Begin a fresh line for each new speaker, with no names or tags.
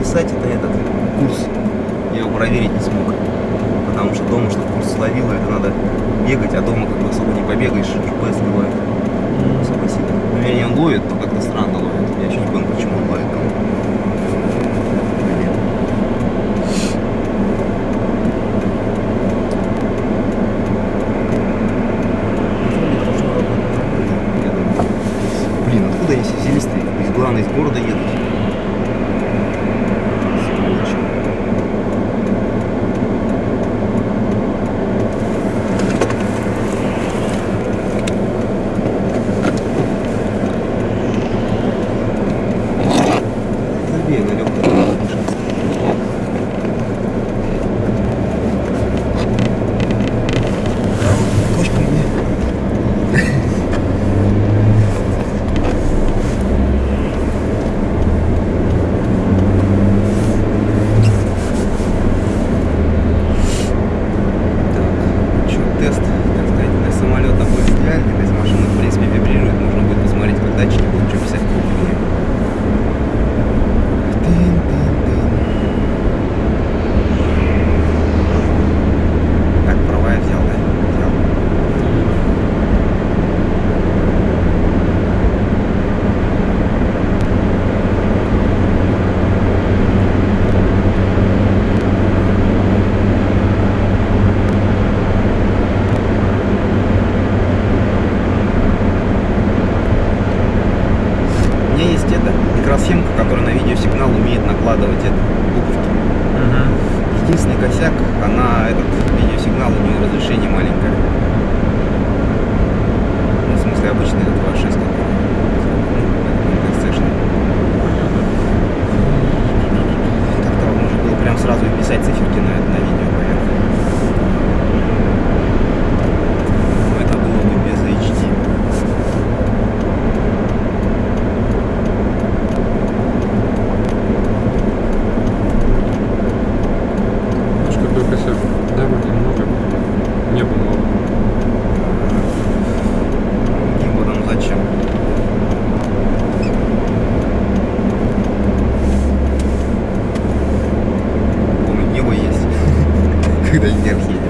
правильно писать, это этот курс. Я его проверить не смог. Потому что дома, чтобы курс словило, это надо бегать, а дома как бы особо не побегаешь, не ловит. Особо сильно. Ну, вернее, он ловит, но как-то странно ловит. Я еще не понял, почему он ловит. Блин, откуда они все взялись-то? Из главной из города едут. Накладывать это, буковки. Единственный косяк, она этот видеосигнал, у нее разрешение маленькое.
Какой косяк? Да, вроде много. Небо много.
Небо нам зачем? Помню, небо есть. Когда не держится.